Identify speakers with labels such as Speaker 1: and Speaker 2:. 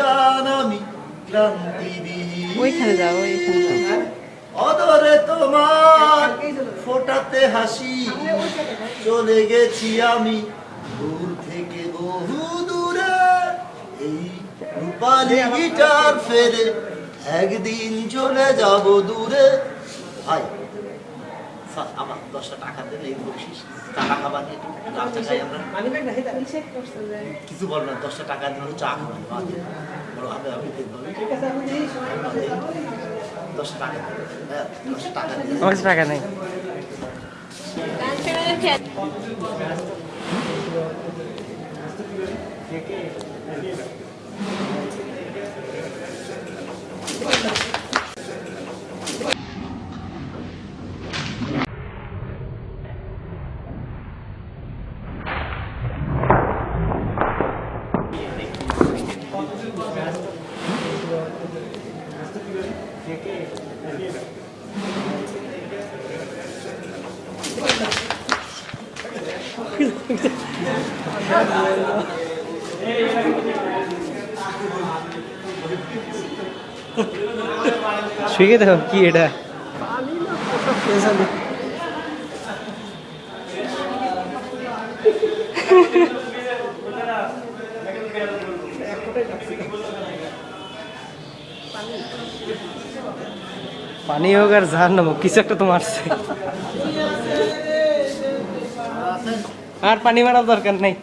Speaker 1: গান আমি ক্লান্তি
Speaker 2: ওইখানে যাও ওইখানে যাও।
Speaker 1: অদরে তোমার ফোটাতে হাসি চলে গেছি আমি দূর থেকে বহু দূরে। এই রূপালি গিটার ফেরে একদিন চলে যাব দূরে। ভাই স্যার, আমার দশটা টাকা দিলে এই বকশিস টাকা খাবার একটু খাই আমরা। কিছু বল না দশটা টাকা দিলে চা খাব বাদ দে। আমি আমি দশটা টাকা হ্যাঁ দশটা টাকা দিলে।
Speaker 3: টাকা নেই। শুয়ে দেখো কি এটা পানি হোক আর জাহার নামো কিছু একটা তো মারছে আর পানি মারার দরকার নেই